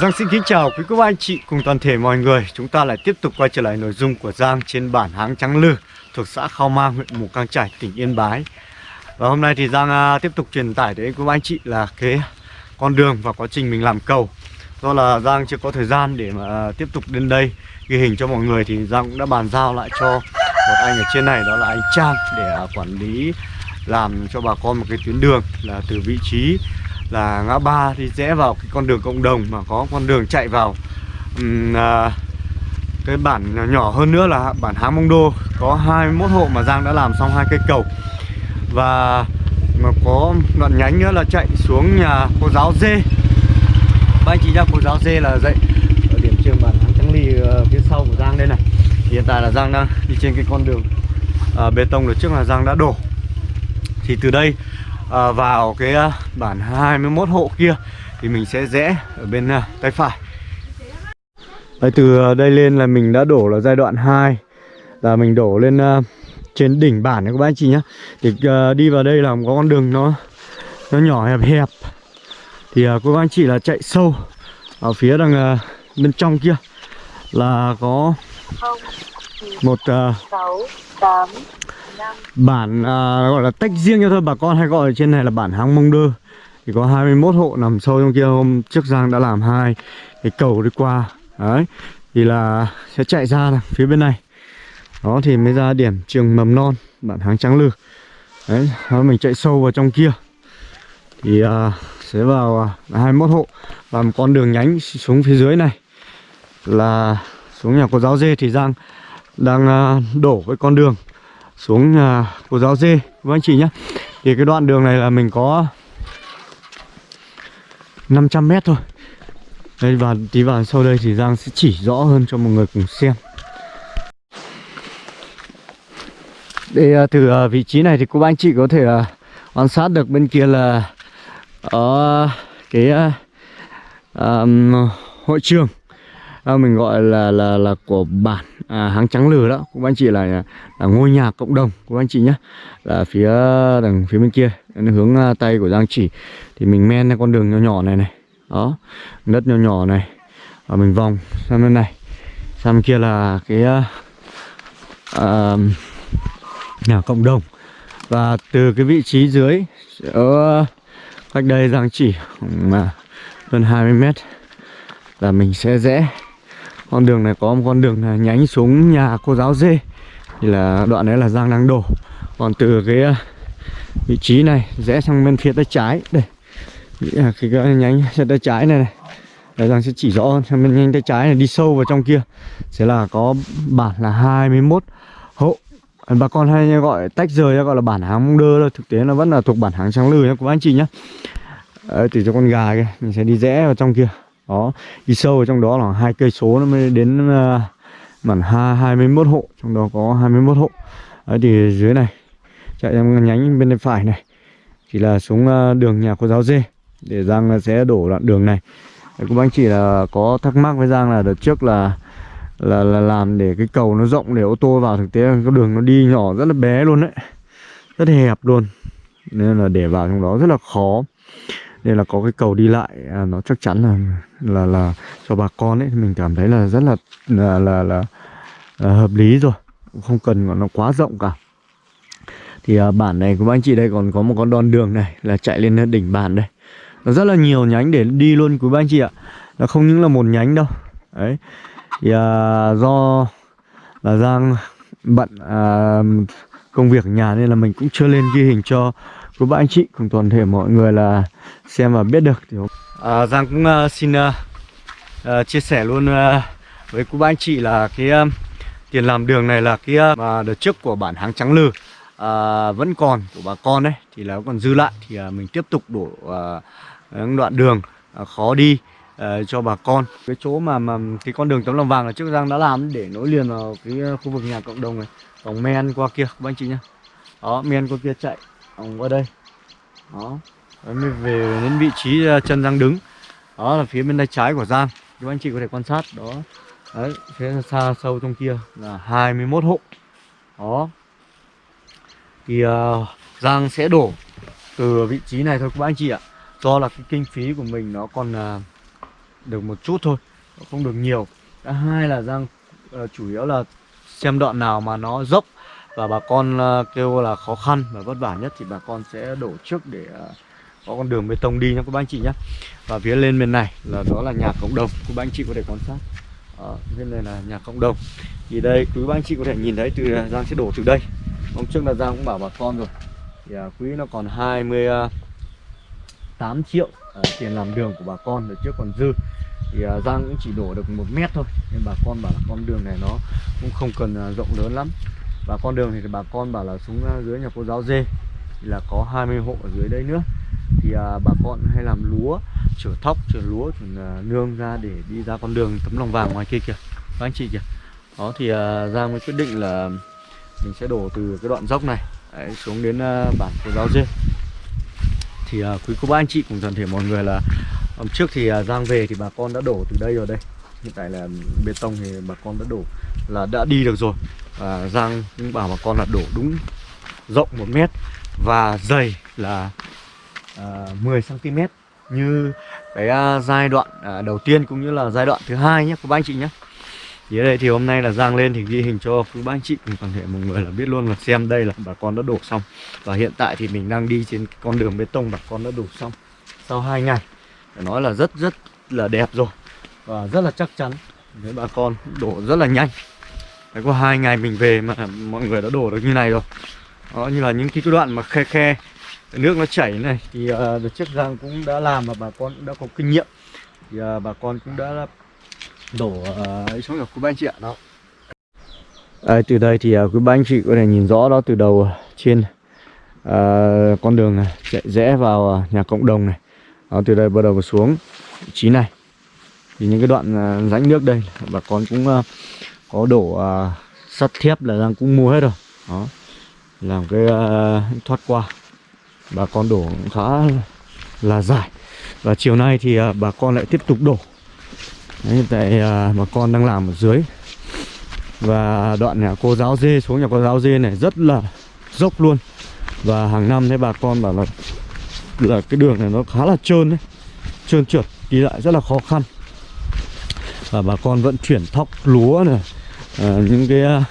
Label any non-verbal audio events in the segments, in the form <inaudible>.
Giang xin kính chào quý cô bác anh chị cùng toàn thể mọi người. Chúng ta lại tiếp tục quay trở lại nội dung của Giang trên bản Háng Trắng Lư Thuộc xã Khao Mang, huyện Mù Căng Chải, tỉnh Yên Bái. Và hôm nay thì Giang à, tiếp tục truyền tải đến quý cô bác anh chị là cái con đường và quá trình mình làm cầu. Do là Giang chưa có thời gian để mà à, tiếp tục đến đây. Ghi hình cho mọi người Thì Giang cũng đã bàn giao lại cho một anh ở trên này đó là anh Trang Để à, quản lý làm cho bà con một cái tuyến đường là từ vị trí là ngã ba thì rẽ vào cái con đường cộng đồng mà có con đường chạy vào. Um, à, cái bản nhỏ, nhỏ hơn nữa là bản Háng Mông Đô. Có 21 hộ mà Giang đã làm xong hai cây cầu. Và mà có đoạn nhánh nữa là chạy xuống nhà cô giáo dê ba anh chị ra cô giáo dê là dậy ở điểm trường bản Háng Trắng ly uh, phía sau của Giang đây này. Hiện tại là Giang đang đi trên cái con đường uh, bê tông được trước là Giang đã đổ. Thì từ đây à, vào cái à, bản 21 hộ kia thì mình sẽ rẽ ở bên à, tay phải. Đấy, từ đây lên là mình đã đổ là giai đoạn 2 là mình đổ lên uh, trên đỉnh bản này các bác anh chị nhé. Thì uh, đi vào đây là có con đường nó nó nhỏ hẹp hẹp. Thì uh, cô bác anh chị là chạy sâu ở phía đằng uh, bên trong kia. Là có một uh, 6, 8, Bản à, gọi là tách riêng cho thôi. Bà con hay gọi ở trên này là bản Háng Mông Đơ. Thì có 21 hộ nằm sâu trong kia. Hôm trước Giang đã làm hai. Cái cầu đi qua. Đấy. Thì là sẽ chạy ra này, phía bên này. Đó thì mới ra điểm trường mầm non Bản Háng Trắng Lư. Đấy đó, Mình chạy sâu vào trong kia. Thì à, sẽ vào à, 21 hộ. Và một con đường nhánh xuống phía dưới này Là xuống nhà cô giáo dê thì Giang đang à, đổ cái con đường xuống nhà cô giáo dê. Với anh chị nhé thì cái đoạn đường này là mình có 500 mét thôi. Đây và tí vào sau đây thì Giang sẽ chỉ rõ hơn cho mọi người cùng xem. Để à, từ à, vị trí này thì cô bác anh chị có thể quan sát được bên kia là ở cái um, hội trường. À, mình gọi là là là của bản à, hàng trắng lừ đó cũng anh chị là, là ngôi nhà cộng đồng của anh chị nhé là phía đằng phía bên kia hướng à, tay của giang chỉ. Thì mình men con đường nhỏ nhỏ này này. Đó đất nhỏ nhỏ này. Và mình vòng sang bên này. Sang bên kia là cái uh, nhà cộng đồng. Và từ cái vị trí dưới ở cách đây giang chỉ mà hơn 20 mét là mình sẽ rẽ con đường này có một con đường này nhánh xuống nhà cô giáo dê. Thì là đoạn đấy là giang đang đổ. Còn từ cái à, vị trí này rẽ sang bên phía tay trái. Đây. À, cái, cái nhánh sang tay trái này này. Đấy, Giang sẽ chỉ rõ hơn sang bên nhanh tay trái này đi sâu vào trong kia. Sẽ là có bản là 21 hộ. Bà con hay gọi tách rời gọi là bản hàng mông đơ thôi. Thực tế nó vẫn là thuộc bản hàng trắng lừ nhá. Của anh chị nhá. Đấy, từ cho con gà kia mình sẽ đi rẽ vào trong kia đó đi sâu ở trong đó là hai cây số nó mới đến ờ, uh, bản hai hai mươi một hộ trong đó có 21 hộ. Đấy thì dưới này chạy em nhánh bên tay phải này chỉ là xuống uh, đường nhà cô giáo dê để Giang ờ, sẽ đổ đoạn đường này. Đấy, cũng anh chị là có thắc mắc với Giang là đợt trước là là là làm để cái cầu nó rộng để ô tô vào thực tế cái đường nó đi nhỏ rất là bé luôn đấy rất hẹp luôn. Nên là để vào trong đó rất là khó nên là có cái cầu đi lại à, nó chắc chắn là là là cho bà con ấy mình cảm thấy là rất là là là, là, là hợp lý rồi. Không cần nó quá rộng cả. Thì à, bản này của anh chị đây còn có một con đòn đường này là chạy lên đỉnh bản đây. Nó rất là nhiều nhánh để đi luôn quý anh chị ạ. Nó không những là một nhánh đâu. Đấy. Thì à, do là giang bận à, công việc ở nhà nên là mình cũng chưa lên ghi hình cho của ba anh chị cùng toàn thể mọi người là xem và biết được thì à, Giang cũng uh, xin uh, uh, chia sẻ luôn uh, với cô ba anh chị là cái uh, tiền làm đường này là cái uh, mà đợt trước của bản hàng trắng lừ uh, vẫn còn của bà con đấy thì là còn dư lại thì uh, mình tiếp tục đổ uh, đoạn đường uh, khó đi uh, cho bà con. Cái chỗ mà mà cái con đường tấm lòng vàng là trước Giang đã làm để nối liền vào cái khu vực nhà cộng đồng này vòng men qua kia các anh chị nhá. Đó men qua kia chạy vòng qua đây. Đó. Đấy, mới về đến vị trí à, chân Giang đứng. Đó là phía bên tay trái của Giang. Các anh chị có thể quan sát. Đó. Đấy phía xa sâu trong kia là 21 hộ. Đó. Thì uh, Giang sẽ đổ từ vị trí này thôi các anh chị ạ. Do là cái kinh phí của mình nó còn uh, được một chút thôi không được nhiều. Thứ hai là Giang uh, chủ yếu là xem đoạn nào mà nó dốc và bà con ờ, kêu là khó khăn và vất vả nhất thì bà con sẽ đổ trước để ờ, có con đường bê tông đi nhé các anh chị nhé. Và phía lên bên này là đó là nhà cộng đồng các anh chị có thể quan sát. Đó, bên này là nhà cộng đồng. Thì đây quý anh chị có thể nhìn thấy từ ờ, Giang sẽ đổ từ đây. Hôm trước là Giang cũng bảo bà con rồi. Thì quý nó còn 28 triệu à, tiền làm đường của bà con rồi trước còn dư. Thì à, Giang cũng chỉ đổ được một mét thôi. Nên bà con bảo là con đường này nó cũng không cần rộng lớn lắm và con đường thì bà con bảo là xuống à, dưới nhà cô giáo dê thì là có 20 hộ ở dưới đây nữa. Thì à, bà con hay làm lúa chở thóc chở lúa chở à, nương ra để đi ra con đường tấm lòng vàng ngoài kia kìa. Các anh chị kìa. Đó thì à, Giang mới quyết định là mình sẽ đổ từ cái đoạn dốc này đấy, xuống đến à, bản cô giáo dê. Thì à, quý cô bác anh chị cùng toàn thể mọi người là hôm trước thì à, Giang về thì bà con đã đổ từ đây rồi đây. Hiện tại là bê tông thì bà con đã đổ là đã đi được rồi. À, Giang cũng bảo bà con là đổ đúng rộng một mét và dày là à, 10cm như cái à, giai đoạn à, đầu tiên cũng như là giai đoạn thứ hai nhé các bác anh chị nhé. Thì ở đây thì hôm nay là Giang lên thì ghi hình cho quý bác anh chị cùng toàn thể mọi người là biết luôn là xem đây là bà con đã đổ xong. Và hiện tại thì mình đang đi trên con đường bê tông bà con đã đổ xong sau 2 ngày. Phải nói là rất rất là đẹp rồi và rất là chắc chắn. Với bà con đổ rất là nhanh. Đấy, có hai ngày mình về mà mọi người đã đổ được như này rồi. Đó như là những cái đoạn mà khe khe nước nó chảy này thì ờ, uh, đợt trước Giang cũng đã làm và bà con cũng đã có kinh nghiệm. Thì uh, bà con cũng đã đổ uh, ấy xuống được. Quý ba anh chị ạ đó. À, từ đây thì uh, quý ba anh chị có thể nhìn rõ đó từ đầu trên uh, con đường này chạy rẽ vào uh, nhà cộng đồng này. Đó, từ đây bắt đầu xuống vị trí này. Thì những cái đoạn uh, rãnh nước đây bà con cũng uh, có đổ uh, sắt thép là đang cũng mua hết rồi. Đó. Làm cái uh, thoát qua. Bà con đổ cũng khá là dài. Và chiều nay thì uh, bà con lại tiếp tục đổ. Đấy, hiện tại uh, bà con đang làm ở dưới. Và đoạn nhà cô giáo dê xuống nhà cô giáo dê này rất là dốc luôn. Và hàng năm thấy bà con bảo là là cái đường này nó khá là trơn đấy. Trơn trượt đi lại rất là khó khăn. Và bà con vận chuyển thóc lúa này. Ờ, những cái ờ,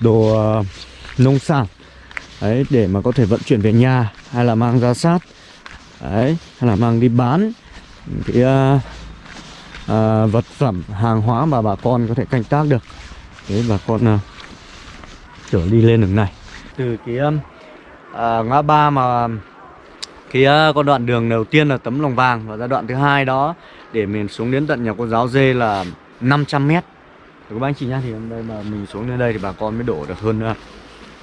đồ ờ, nông sản đấy để mà có thể vận chuyển về nhà hay là mang ra sát đấy hay là mang đi bán cái uh, uh, vật phẩm hàng hóa mà bà con có thể canh tác được. Đấy bà con uh, trở đi lên đường này. Từ cái um, uh, ngã ba mà cái uh, con đoạn đường đầu tiên là tấm lòng vàng và giai đoạn thứ hai đó để mình xuống đến tận nhà cô giáo dê là 500 mét các bác anh chị nhá thì hôm nay mà mình xuống đến đây thì bà con mới đổ được hơn uh,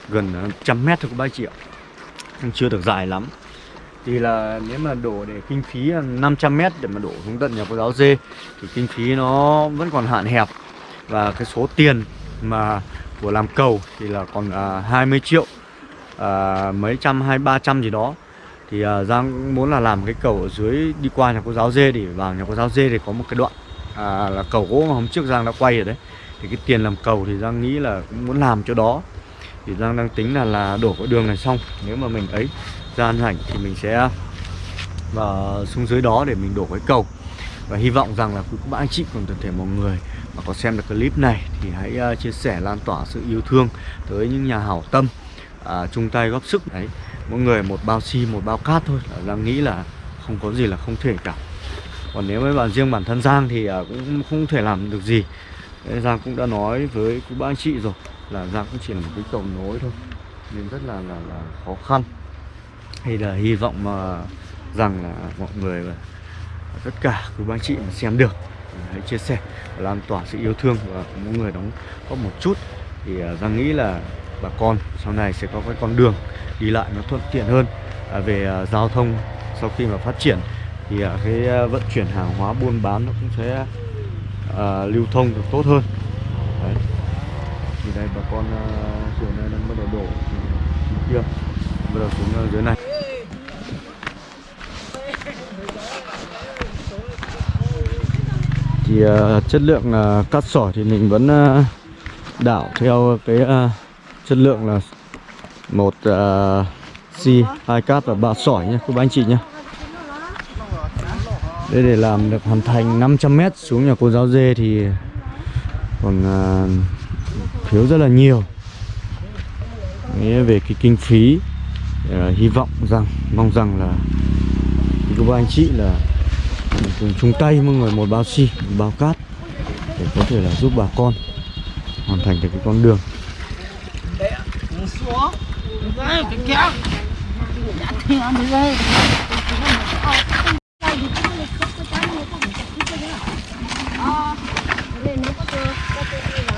gần ờ, trăm mét thôi các bác chị ạ. Chưa được dài lắm. Thì là nếu mà đổ để kinh phí ờ, 500 mét để mà đổ xuống tận nhà cô giáo dê thì kinh phí nó vẫn còn hạn hẹp. Và cái số tiền mà của làm cầu thì là còn à, 20 triệu à, mấy trăm hai ba trăm gì đó. Thì à, Giang muốn là làm cái cầu ở dưới đi qua nhà cô giáo dê để vào nhà cô giáo dê thì có một cái đoạn à, là cầu gỗ mà hôm trước Giang đã quay rồi đấy. Thì cái tiền làm cầu thì Giang nghĩ là cũng muốn làm cho đó. Thì Giang đang tính là là đổ cái đường này xong. Nếu mà mình ấy gian rảnh thì mình sẽ vào xuống dưới đó để mình đổ cái cầu. Và hy vọng rằng là quý các bạn anh chị cùng toàn thể mọi người mà có xem được clip này thì hãy uh, chia sẻ lan tỏa sự yêu thương tới những nhà hảo tâm à, chung tay góp sức. Đấy mỗi người một bao xi một bao cát thôi. Là Giang nghĩ là không có gì là không thể cả còn nếu với riêng bản thân Giang thì à, cũng không thể làm được gì. Giang cũng đã nói với quý bác anh chị rồi là Giang cũng chỉ là một cái cầu nối thôi nên rất là là, là khó khăn. Hay là hy vọng mà rằng là mọi người và tất cả quý bác anh chị mà xem được hãy chia sẻ lan tỏa sự yêu thương và mỗi người đóng góp một chút. Thì à, Giang nghĩ là bà con sau này sẽ có cái con đường đi lại nó thuận tiện hơn à, về giao thông sau khi mà phát triển thì uh, cái uh, vận chuyển hàng hóa buôn bán nó cũng sẽ uh, lưu thông được tốt hơn. Đấy. Thì đây bà con uh, chiều nay đang bắt đầu đổ kia bắt đầu xuống uh, dưới này. Thì uh, chất lượng uh, cát sỏi thì mình vẫn uh, đảo theo cái uh, chất lượng là một uh, xi hai cát và ba sỏi nhé. Các anh chị nhé. Đây để làm được hoàn thành 500m xuống nhà cô giáo dê thì còn à, thiếu rất là nhiều. Nghĩa về cái kinh phí à, hy vọng rằng mong rằng là các anh chị là cùng chung tay mọi người một bao xi một bao cát để có thể là giúp bà con hoàn thành được cái con đường xuống đây cái kéo thì ăn đi đây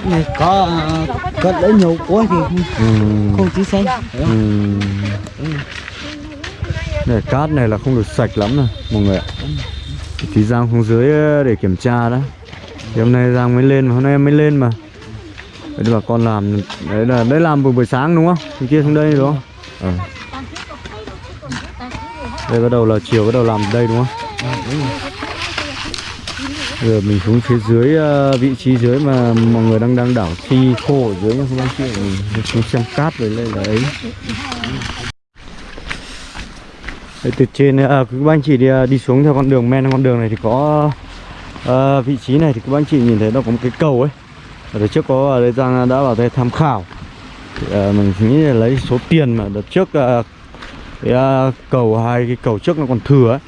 này có cất lấy nhiều quá thì không, không chỉ xanh ừm. Này, cát này là không được sạch lắm này mọi người ạ Thì Giang xuống dưới ờ, để kiểm tra đó Thì hôm nay Giang mới lên mà hôm nay em mới lên mà Đấy bà con làm Đấy là đấy làm buổi buổi sáng đúng không? Thì kia xuống đây đúng không? Ờ. Đây bắt đầu là chiều bắt đầu làm đây đúng không? Giờ mình xuống phía dưới ờ, vị trí dưới mà mọi người đang đang đảo thi khô ở dưới nhá không anh chị mình xuống xem cát rồi lên là ấy. Đấy, từ trên à, các anh chị đi, à, đi xuống theo con đường men con đường này thì có à, vị trí này thì các anh chị nhìn thấy nó có một cái cầu ấy. Ở đợt trước có à, ở đây Giang đã vào đây tham khảo. Thì, à, mình nghĩ là lấy số tiền mà đợt trước à, cái à, cầu hai cái cầu trước nó còn thừa ấy.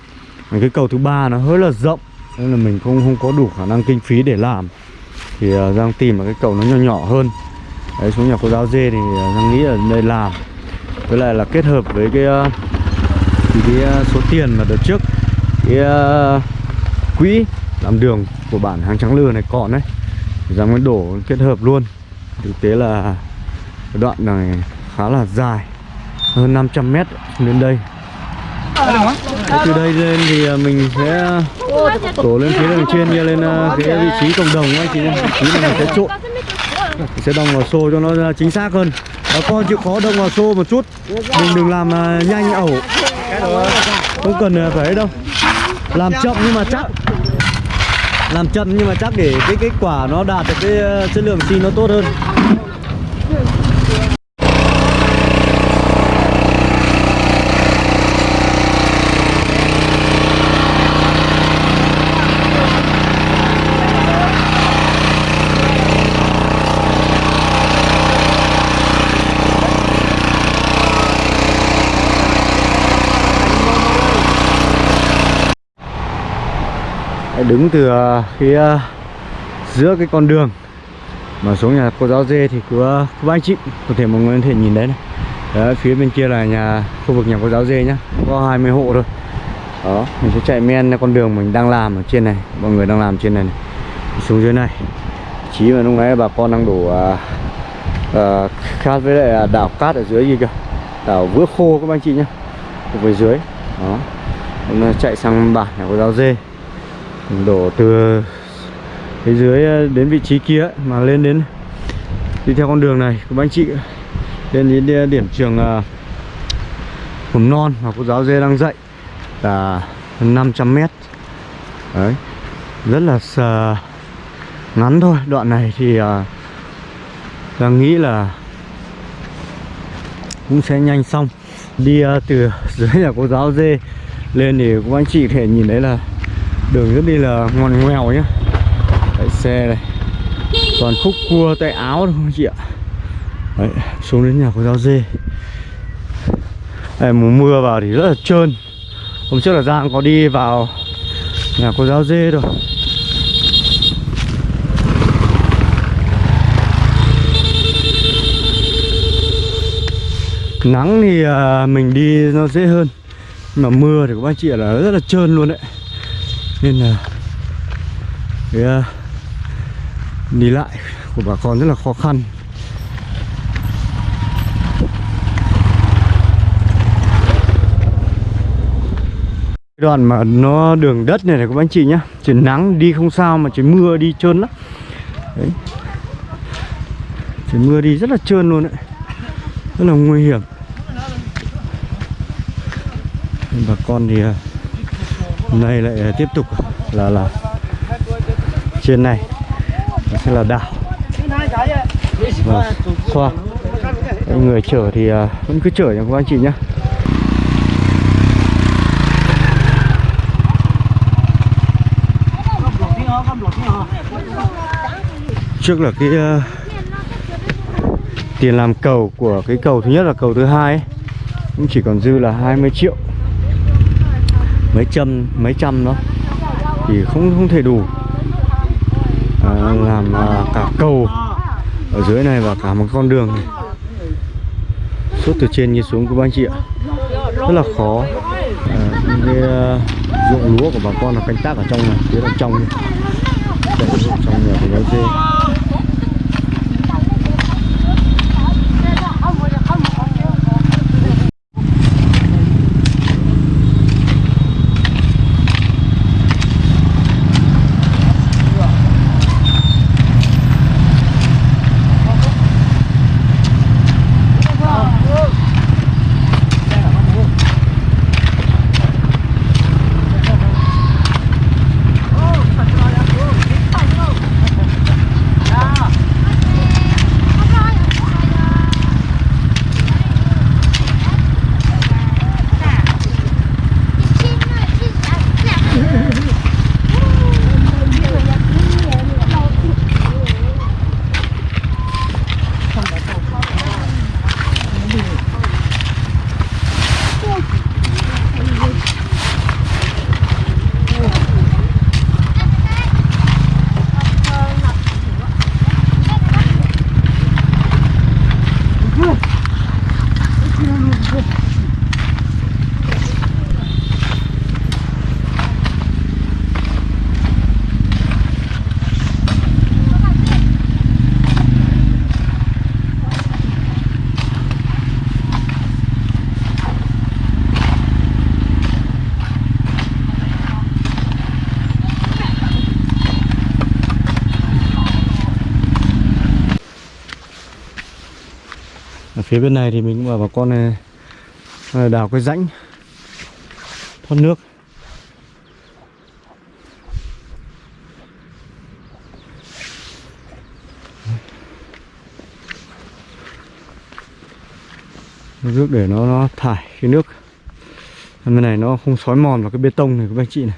Cái cầu thứ ba nó hơi là rộng nên là mình không không có đủ khả năng kinh phí để làm. Thì uh, Giang tìm một cái cầu nó nhỏ nhỏ hơn. Đấy xuống nhà cô giáo dê thì uh, Giang nghĩ là đây làm. Với lại là kết hợp với cái uh, thì cái số tiền mà đợt trước cái uh, quỹ làm đường của bản hàng trắng lừa này còn đấy Giang mới đổ kết hợp luôn. Thực tế là đoạn này khá là dài hơn 500 mét đến đây. Từ đây lên thì mình sẽ đổ lên phía đường trên kia lên à, cái vị trí cộng đồng anh chị vị trí này sẽ trộn sẽ đồng vào xô cho nó chính xác hơn. Bà con chịu khó đồng vào xô một chút. Mình đừng làm à, nhanh ẩu. Không cần à, phải đâu. Làm chậm nhưng mà chắc. Làm chậm nhưng mà chắc để cái kết quả nó đạt được cái chất lượng xi nó tốt hơn đứng từ ờ, phía giữa cái con đường mà xuống nhà cô giáo dê thì cứ các anh chị có thể mọi người có thể nhìn đấy này. Đấy, phía bên kia là nhà khu vực nhà cô giáo dê nhá. Có 20 hộ thôi. Đó mình sẽ chạy men con đường mình đang làm ở trên này. Mọi người đang làm trên này, này. xuống dưới này. Chí mà lúc nãy bà con đang đổ à, à, uh, uh, cát với lại đảo cát ở dưới gì kìa. Đảo vữa khô các anh chị nhá. Ở phía dưới. Đó. Hôm chạy sang bản nhà cô giáo dê đổ từ phía dưới ờ, đến vị trí kia ấy, mà lên đến đi theo con đường này. Của anh chị lên đến điểm trường uh, mầm non mà cô giáo dê đang dạy là 500 mét. Đấy rất là sờ ngắn thôi. Đoạn này thì ờ, uh, đang nghĩ là cũng sẽ nhanh xong. Đi uh, từ <laughs> dưới nhà cô giáo dê lên thì các anh chị có thể nhìn thấy là đường rất đi là ngoằn ngoèo nhá. Đấy, xe này. Toàn khúc cua tay áo thôi chị ạ. Đấy, xuống đến nhà cô giáo dê. Đây, mùa mưa vào thì rất là trơn. Hôm trước là giang có đi vào nhà cô giáo dê rồi. Nắng thì à, mình đi nó dễ hơn. Mà mưa thì các anh chị là rất là trơn luôn đấy nên là cái uh, đi lại của bà con rất là khó khăn. Đoạn mà nó đường đất này này các anh chị nhá trời nắng đi không sao mà trời mưa đi trơn lắm. Đấy. Trời mưa đi rất là trơn luôn đấy. Rất là nguy hiểm. Bà con thì uh, hôm nay lại ờ, tiếp tục là là trên này. Nó sẽ là đảo. Và xoa. Người chở thì ờ, vẫn cứ chở nha các anh chị nhé trước là cái uh, tiền làm cầu của cái cầu thứ nhất là cầu thứ hai ấy, cũng chỉ còn dư là 20 triệu mấy trăm mấy trăm đó. Thì không không thể đủ. À, làm à, cả cầu ở dưới này và cả một con đường này. Suốt từ trên như xuống của anh chị ạ. Rất là khó. À, cái à, ruộng lúa của bà con là canh tác ở trong này phía đằng trong này. Để, trong nhà của nó dê phía bên này thì mình cũng bảo bà con này à, đào cái rãnh, thoát nước. Nước để nó nó thải cái nước. Bên này nó không xói mòn vào cái bê tông này các anh chị này.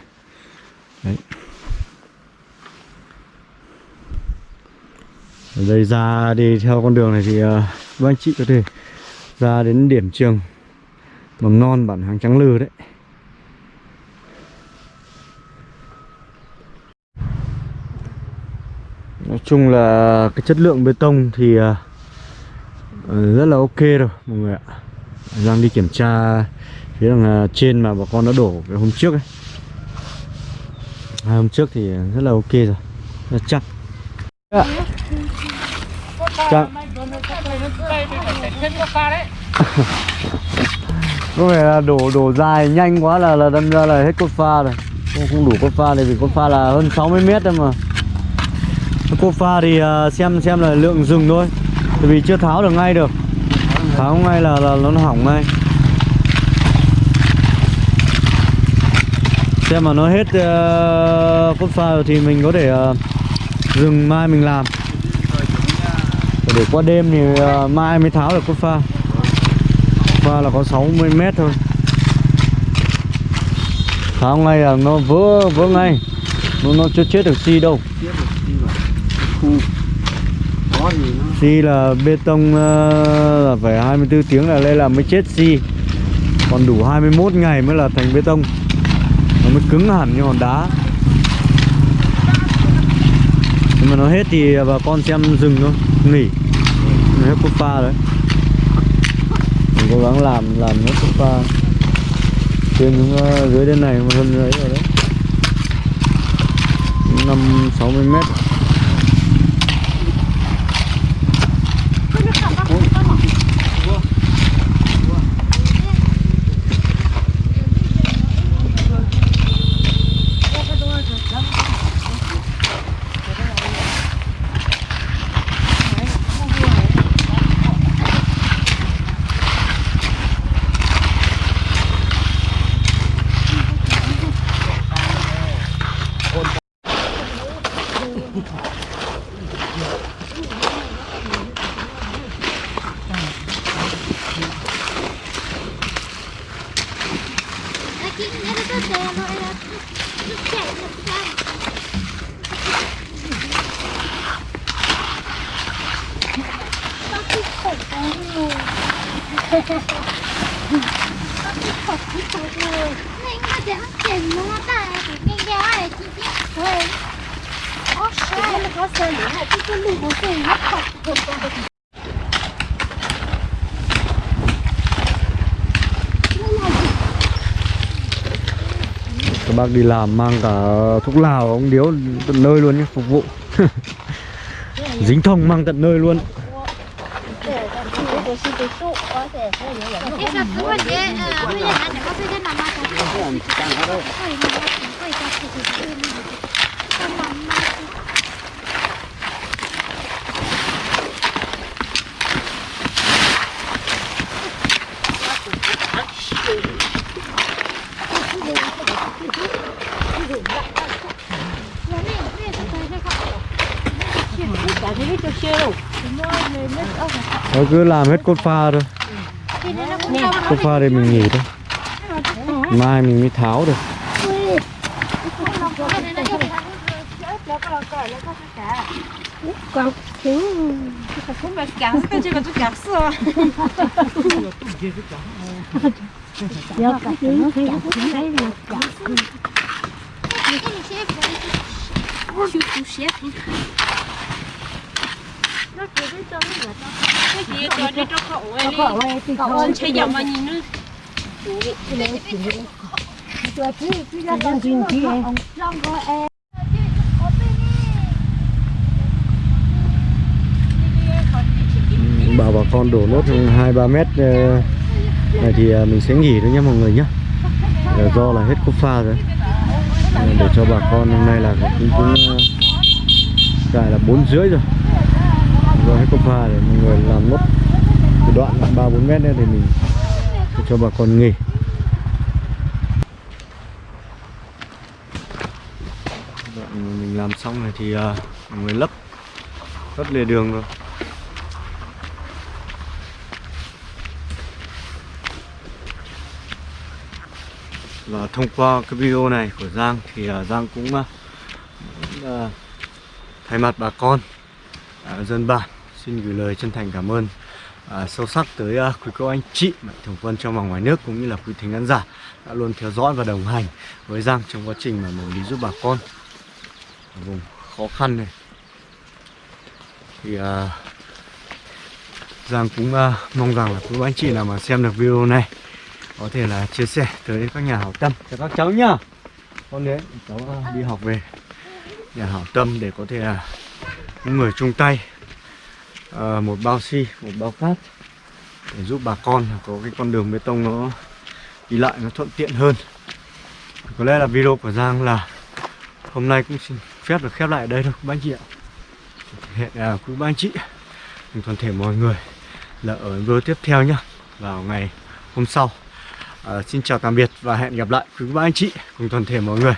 Đấy. Ở đây ra đi theo con đường này thì uh, các anh chị có thể ra đến điểm trường mầm non bản hàng trắng lư đấy. Nói chung là cái chất lượng bê tông thì uh, rất là ok rồi mọi người ạ. Đang đi kiểm tra phía đằng trên mà bà con đã đổ cái hôm trước ấy. Hai hôm trước thì rất là ok rồi rất chắc. Yeah. Chắc có vẻ là đổ đổ dài nhanh quá là là đâm ra là hết cốt pha rồi. Không, không đủ cốt pha này vì cốt pha là hơn 60 mét thôi mà. Cốt pha thì à, xem xem là lượng rừng thôi. Tại vì chưa tháo được ngay được. Tháo ngay là, là nó hỏng ngay. Xem mà nó hết uh, cốt pha rồi thì mình có thể uh, dừng mai mình làm để qua đêm thì ờ, mai mới tháo được cốt pha. Pha là có 60 mét thôi. Tháo ngay là nó vỡ vỡ ngay. Nó nó chưa chết được xi đâu. Xi là bê tông ờ, là phải 24 tiếng là lên là mới chết xi còn đủ 21 ngày mới là thành bê tông. Nó mới cứng hẳn như hòn đá nhưng mà nó hết thì bà con xem dừng thôi. Nghỉ. Nó hết cốt pha đấy. Mình cố gắng làm làm hết cốt pha. Trên xuống dưới đến này một hơn đấy rồi đấy. Năm sáu mươi mét. السلام عليكم bác đi làm mang cả thuốc lào ông điếu tận nơi luôn nhé phục vụ. <laughs> Dính thông mang tận nơi luôn Cái sao cứ vậy, ờ, bây giờ anh có phải cái nào mà có nó cứ làm hết cốt pha thôi. Cốt pha đây mình nghỉ thôi. Mai mình mới tháo được. Không phải cắn cái chứ còn tôi cắn sợ chú chú cái gì cho đi cho cậu ấy đi cậu ơi chơi dòng mà nhìn nữa Bảo bà con đổ nốt 2-3 mét ờ, này thì à, mình sẽ nghỉ thôi nhé mọi người nhé ờ, Do là hết cúp pha rồi. Ờ, để cho bà con hôm nay là cũng cũng ờ, cài là 4 rưỡi rồi. Do hết cốt pha để mọi người làm nốt cái đoạn 3-4 mét nữa thì mình cho bà con nghỉ. Đoạn mình làm xong này thì ờ, mọi người lấp lấp lề đường rồi. Và thông qua cái video này của Giang thì uh, Giang cũng uh, uh, thay mặt bà con uh, dân bản xin gửi lời chân thành cảm ơn à, sâu sắc tới uh, quý cô anh chị mạnh thường quân trong và ngoài nước cũng như là quý thính khán giả đã luôn theo dõi và đồng hành với Giang trong quá trình mà mình đi giúp bà con. Ở vùng khó khăn này. Thì uh, Giang cũng uh, mong rằng là quý cô anh chị nào mà xem được video này có thể là chia sẻ tới các nhà hảo tâm cho các cháu nhá. Con đến cháu uh, đi học về nhà hảo tâm để có thể là những người chung tay Ờ, một bao xi một bao cát để giúp bà con có cái con đường bê tông nó đi lại nó thuận tiện hơn. Có lẽ là video của Giang là hôm nay cũng xin phép được khép lại ở đây thôi các anh chị ạ. Hẹn à, quý ba anh chị. Cùng toàn thể mọi người là ở video tiếp theo nhá vào ngày hôm sau. À, xin chào tạm biệt và hẹn gặp lại quý ba anh chị cùng toàn thể mọi người.